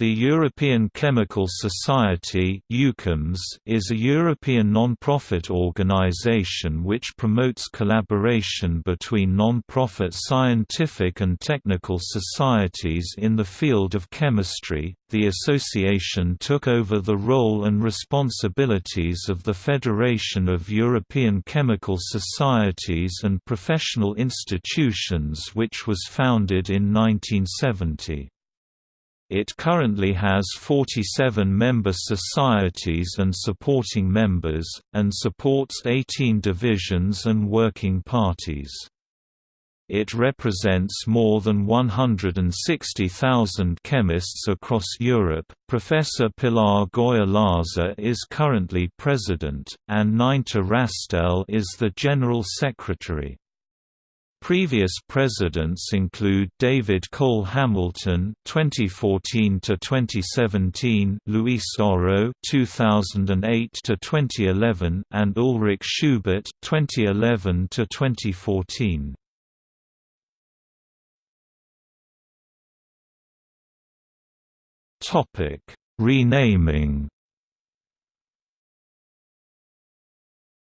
The European Chemical Society is a European non-profit organization which promotes collaboration between non-profit scientific and technical societies in the field of chemistry. The association took over the role and responsibilities of the Federation of European Chemical Societies and Professional Institutions which was founded in 1970. It currently has 47 member societies and supporting members, and supports 18 divisions and working parties. It represents more than 160,000 chemists across Europe. Professor Pilar Goya Laza is currently president, and Nineta Hrastelj is the general secretary. Previous presidents include David Cole Hamilton (2014 to 2017), Luis Oro (2008 to 2011), and Ulrich Schubert (2011 to 2014). Topic: Renaming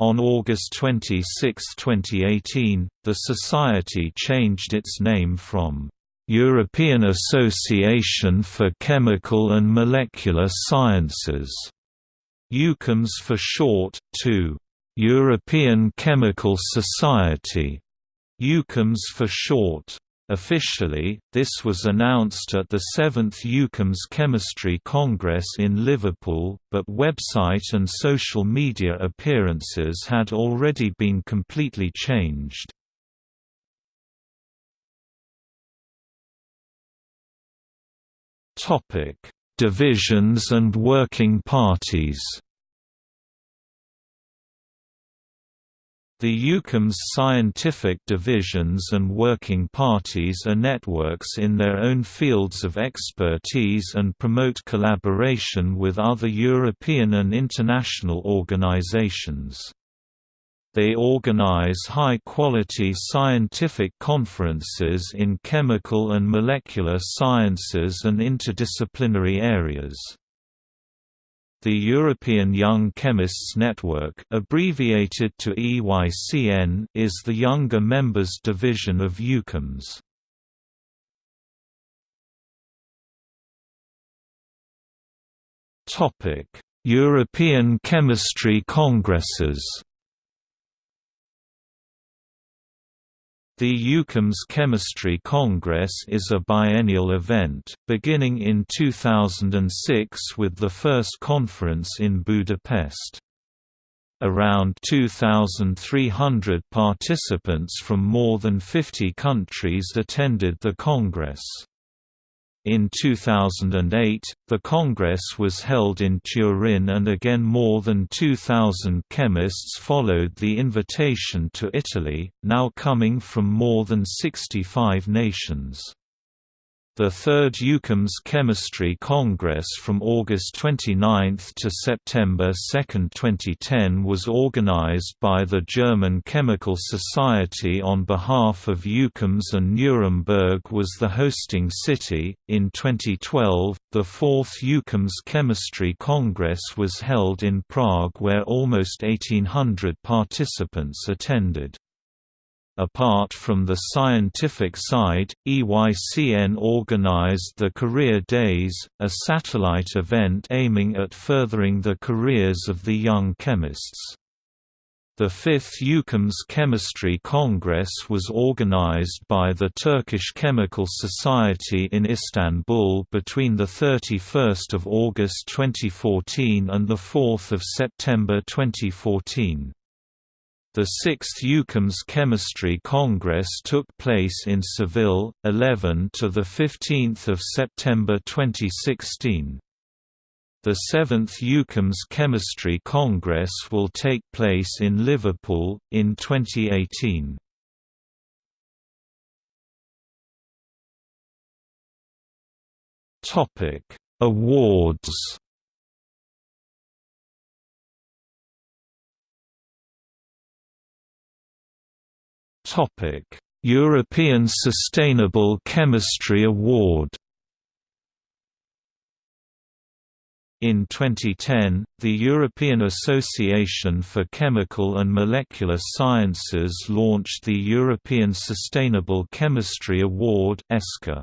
On August 26, 2018, the Society changed its name from European Association for Chemical and Molecular Sciences, EUCHEMS for short, to European Chemical Society, EUCHEMS for short. Officially, this was announced at the 7th EUCHEMS Chemistry Congress in Liverpool, but website and social media appearances had already been completely changed. Divisions and working parties The EUCHEMS scientific divisions and working parties are networks in their own fields of expertise and promote collaboration with other European and international organizations. They organize high-quality scientific conferences in chemical and molecular sciences and interdisciplinary areas. The European Young Chemists Network abbreviated to EYCN is the younger members division of EUCHEMS. European Chemistry Congresses The EUCHEMS Chemistry Congress is a biennial event, beginning in 2006 with the first conference in Budapest. Around 2,300 participants from more than 50 countries attended the Congress. In 2008, the Congress was held in Turin and again more than 2,000 chemists followed the invitation to Italy, now coming from more than 65 nations. The third EUCHEMS Chemistry Congress from August 29 to September 2, 2010 was organized by the German Chemical Society on behalf of EUCHEMS and Nuremberg was the hosting city. In 2012, the fourth EUCHEMS Chemistry Congress was held in Prague where almost 1800 participants attended. Apart from the scientific side, EYCN organized the Career Days, a satellite event aiming at furthering the careers of the young chemists. The fifth EUCHEMS Chemistry Congress was organized by the Turkish Chemical Society in Istanbul between 31 August 2014 and 4 September 2014. The sixth EUCHEMS Chemistry Congress took place in Seville, 11 to 15 September 2016. The seventh EUCHEMS Chemistry Congress will take place in Liverpool, in 2018. Topic: Awards European Sustainable Chemistry Award. In 2010, the European Association for Chemical and Molecular Sciences launched the European Sustainable Chemistry Award ESCA.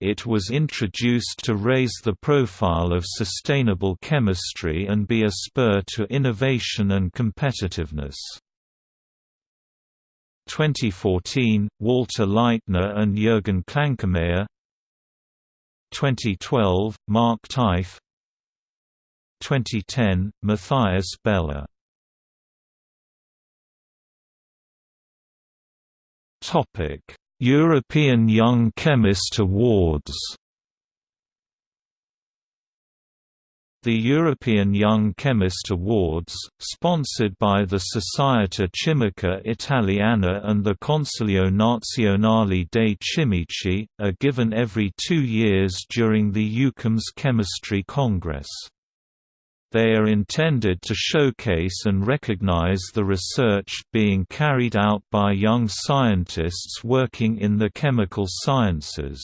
It was introduced to raise the profile of sustainable chemistry and be a spur to innovation and competitiveness. 2014, Walter Leitner and Jürgen Klankermayer 2012, Mark Teife 2010, Matthias Beller European Young Chemist Awards The European Young Chemist Awards, sponsored by the Società Chimica Italiana and the Consiglio Nazionale dei Chimici, are given every two years during the EUCHEMS Chemistry Congress. They are intended to showcase and recognize the research being carried out by young scientists working in the chemical sciences.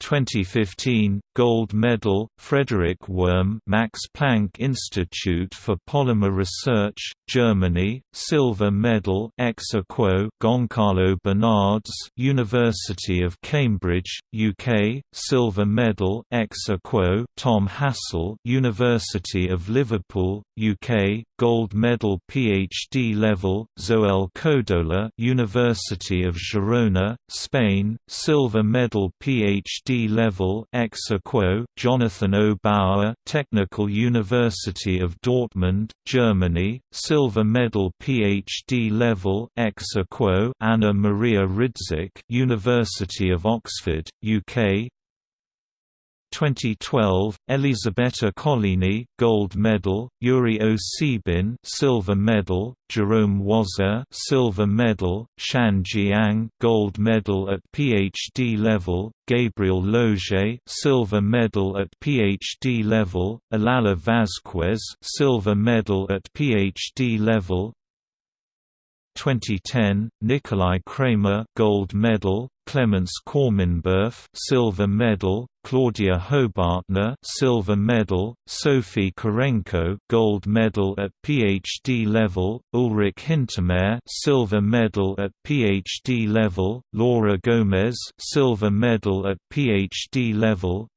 2015 Gold Medal Frederick Wurm Max Planck Institute for Polymer Research Germany Silver Medal ex aequo Goncalo Bernardes University of Cambridge UK Silver Medal ex aequo Tom Hasell University of Liverpool UK Gold Medal PhD level Zoel Codola University of Girona Spain Silver Medal PhD level ex aequo Jonathan O. Bauer Technical University of Dortmund Germany Silver Medal PhD level ex Anna Maria Rydzyk University of Oxford UK 2012, Elisabetta Collini, gold medal, Yuri Osibin, silver medal, Jerome Waser, silver medal, Shan Jiang, gold medal at PhD level, Gabriel Loge, silver medal at PhD level, Olalla Vasquez, silver medal at PhD level, 2010, Nikolai Cramer gold medal, Clemens Kormenberf silver medal, Claudia Hobartner silver medal, Sophie Kurenko gold medal at PhD level, Ulrich Hintermair silver medal at PhD level, Laura Gomez silver medal at PhD level,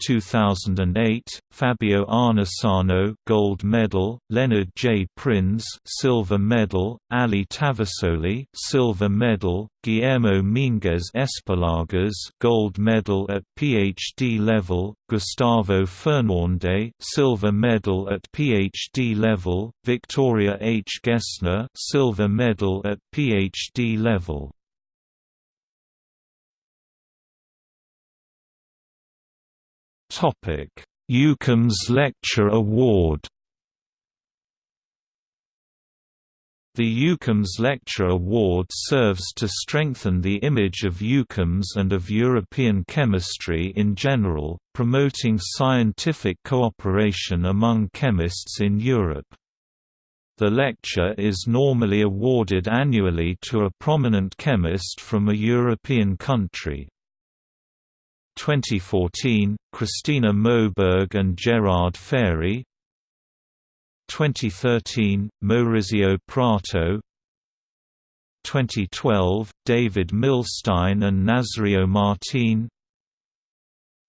2008, Fabio Arnesano gold medal, Leonard J. Prins silver medal, Ali Tavasoli silver medal, Guillermo Minguez Espallargas gold medal at PhD level, Gustavo Fernández silver medal at PhD level, Victoria H. Gessner silver medal at PhD level. Topic: EUCHEMS Lecture Award. The EUCHEMS Lecture Award serves to strengthen the image of EUCHEMS and of European chemistry in general, promoting scientific cooperation among chemists in Europe. The lecture is normally awarded annually to a prominent chemist from a European country. 2014, Christina Moberg and Gerard Férey. 2013, Maurizio Prato. 2012, David Milstein and Nazario Martin.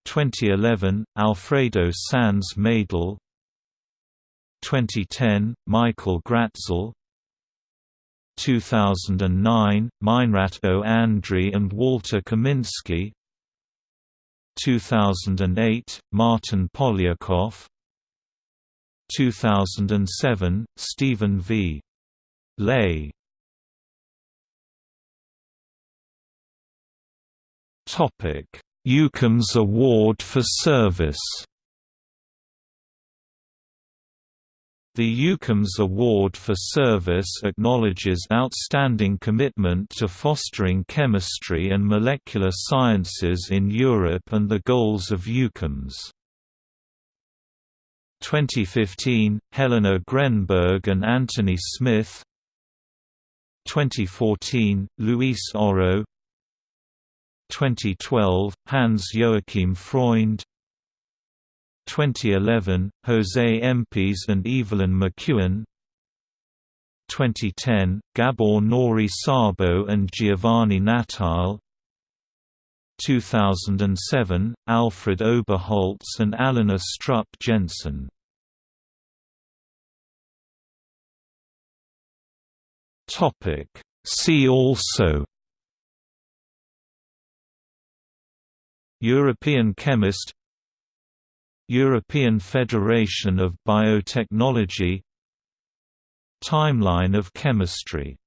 2011, Alfredo Sanz Medel 2010, Michael Gratzel. 2009, Meinrat O. Andreae and Walter Kaminsky 2008, Martyn Poliakoff. 2007, Stephen V. Ley. EUCHEMS Award for Service The EUCHEMS Award for Service acknowledges outstanding commitment to fostering chemistry and molecular sciences in Europe and the goals of EUCHEMS. 2015, Helena Grennberg and Anthony Smith. 2014, Luis Oro. 2012, Hans Joachim Freund 2011, Jose Empis and Evelyn McEwen. 2010, Gabor Náray-Szabó and Giovanni Natile. 2007, Alfred Oberholz and Alena Strupp Jensen. Topic. See also European chemist European Federation of Biotechnology Timeline of chemistry